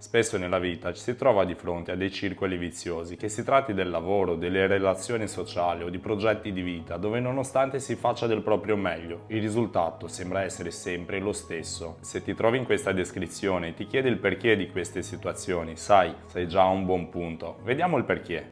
Spesso nella vita ci si trova di fronte a dei circoli viziosi, che si tratti del lavoro, delle relazioni sociali o di progetti di vita, dove nonostante si faccia del proprio meglio, il risultato sembra essere sempre lo stesso. Se ti trovi in questa descrizione e ti chiedi il perché di queste situazioni, sai, sei già a un buon punto. Vediamo il perché.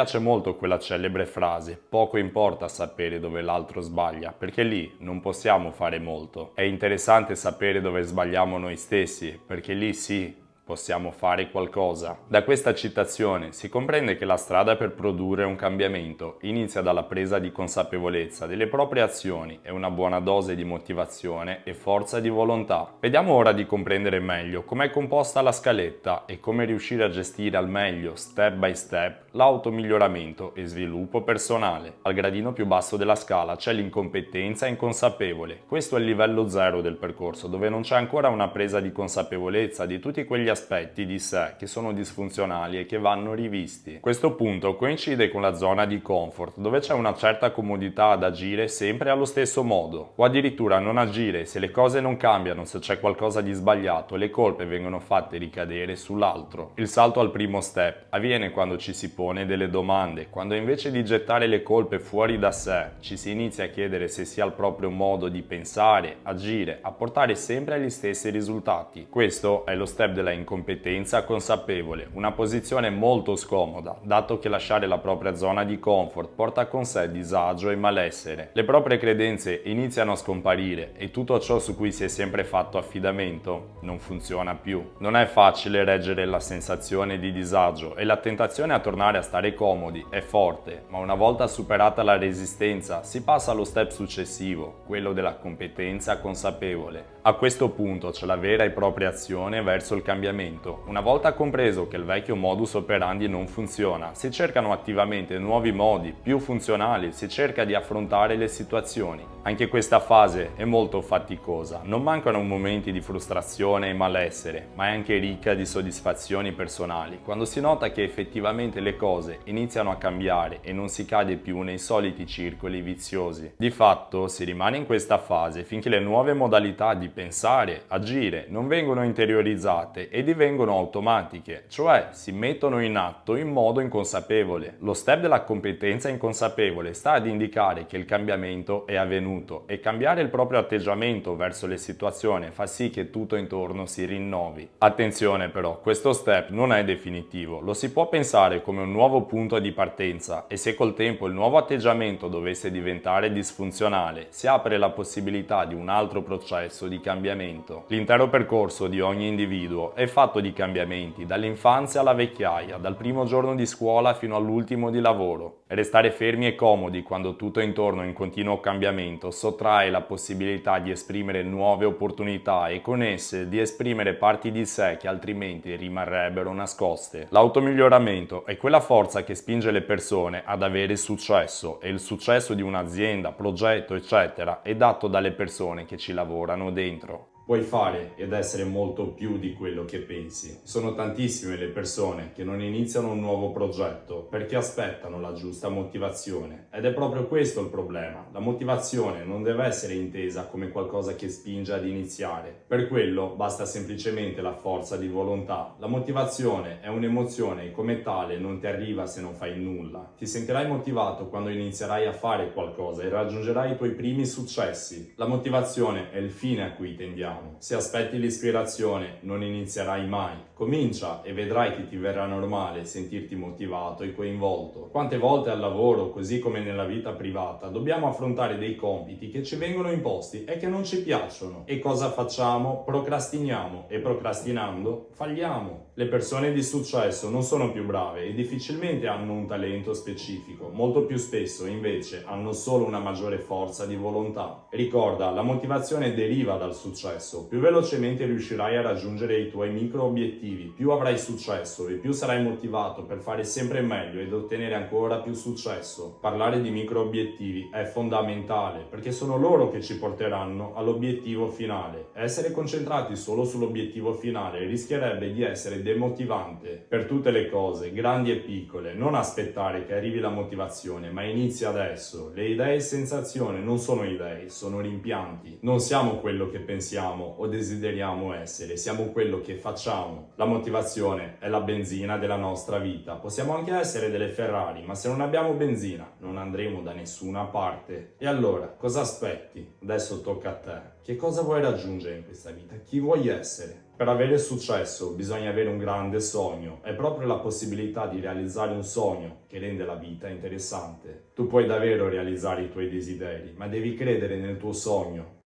Piace molto quella celebre frase, poco importa sapere dove l'altro sbaglia, perché lì non possiamo fare molto. È interessante sapere dove sbagliamo noi stessi, perché lì sì, possiamo fare qualcosa. Da questa citazione si comprende che la strada per produrre un cambiamento inizia dalla presa di consapevolezza delle proprie azioni e una buona dose di motivazione e forza di volontà. Vediamo ora di comprendere meglio com'è composta la scaletta e come riuscire a gestire al meglio, step by step, l'automiglioramento e sviluppo personale. Al gradino più basso della scala c'è l'incompetenza inconsapevole. Questo è il livello zero del percorso, dove non c'è ancora una presa di consapevolezza di tutti quegli aspetti aspetti di sé che sono disfunzionali e che vanno rivisti. Questo punto coincide con la zona di comfort, dove c'è una certa comodità ad agire sempre allo stesso modo, o addirittura non agire se le cose non cambiano, se c'è qualcosa di sbagliato, le colpe vengono fatte ricadere sull'altro. Il salto al primo step avviene quando ci si pone delle domande, quando invece di gettare le colpe fuori da sé, ci si inizia a chiedere se sia il proprio modo di pensare, agire, a portare sempre agli stessi risultati. Questo è lo step della incompetenza consapevole, una posizione molto scomoda, dato che lasciare la propria zona di comfort porta con sé disagio e malessere. Le proprie credenze iniziano a scomparire e tutto ciò su cui si è sempre fatto affidamento non funziona più. Non è facile reggere la sensazione di disagio e la tentazione a tornare a stare comodi è forte, ma una volta superata la resistenza si passa allo step successivo, quello della competenza consapevole. A questo punto c'è la vera e propria azione verso il cambiamento cambiamento. Una volta compreso che il vecchio modus operandi non funziona, si cercano attivamente nuovi modi più funzionali, si cerca di affrontare le situazioni. Anche questa fase è molto faticosa, non mancano momenti di frustrazione e malessere, ma è anche ricca di soddisfazioni personali, quando si nota che effettivamente le cose iniziano a cambiare e non si cade più nei soliti circoli viziosi. Di fatto si rimane in questa fase finché le nuove modalità di pensare, agire non vengono interiorizzate e divengono automatiche, cioè si mettono in atto in modo inconsapevole. Lo step della competenza inconsapevole sta ad indicare che il cambiamento è avvenuto e cambiare il proprio atteggiamento verso le situazioni fa sì che tutto intorno si rinnovi. Attenzione però, questo step non è definitivo, lo si può pensare come un nuovo punto di partenza e se col tempo il nuovo atteggiamento dovesse diventare disfunzionale, si apre la possibilità di un altro processo di cambiamento. L'intero percorso di ogni individuo è fatto di cambiamenti, dall'infanzia alla vecchiaia, dal primo giorno di scuola fino all'ultimo di lavoro. Restare fermi e comodi quando tutto è intorno in continuo cambiamento sottrae la possibilità di esprimere nuove opportunità e con esse di esprimere parti di sé che altrimenti rimarrebbero nascoste. L'automiglioramento è quella forza che spinge le persone ad avere successo e il successo di un'azienda, progetto, eccetera, è dato dalle persone che ci lavorano dentro. Puoi fare ed essere molto più di quello che pensi. Sono tantissime le persone che non iniziano un nuovo progetto perché aspettano la giusta motivazione ed è proprio questo il problema. La motivazione non deve essere intesa come qualcosa che spinge ad iniziare. Per quello basta semplicemente la forza di volontà. La motivazione è un'emozione e come tale non ti arriva se non fai nulla. Ti sentirai motivato quando inizierai a fare qualcosa e raggiungerai i tuoi primi successi. La motivazione è il fine a cui tendiamo diciamo. Se aspetti l'ispirazione non inizierai mai. Comincia e vedrai che ti verrà normale sentirti motivato e coinvolto. Quante volte al lavoro, così come nella vita privata, dobbiamo affrontare dei compiti che ci vengono imposti e che non ci piacciono. E cosa facciamo? Procrastiniamo e procrastinando falliamo. Le persone di successo non sono più brave e difficilmente hanno un talento specifico, molto più spesso invece hanno solo una maggiore forza di volontà. Ricorda, la motivazione deriva dal successo successo, più velocemente riuscirai a raggiungere i tuoi micro obiettivi, più avrai successo e più sarai motivato per fare sempre meglio ed ottenere ancora più successo. Parlare di micro obiettivi è fondamentale perché sono loro che ci porteranno all'obiettivo finale. Essere concentrati solo sull'obiettivo finale rischierebbe di essere demotivante per tutte le cose, grandi e piccole. Non aspettare che arrivi la motivazione, ma inizi adesso. Le idee e sensazioni non sono idee, sono rimpianti. Non siamo quello che pensiamo o desideriamo essere, siamo quello che facciamo. La motivazione è la benzina della nostra vita. Possiamo anche essere delle Ferrari, ma se non abbiamo benzina non andremo da nessuna parte. E allora, cosa aspetti? Adesso tocca a te. Che cosa vuoi raggiungere in questa vita? Chi vuoi essere? Per avere successo bisogna avere un grande sogno, è proprio la possibilità di realizzare un sogno che rende la vita interessante. Tu puoi davvero realizzare i tuoi desideri, ma devi credere nel tuo sogno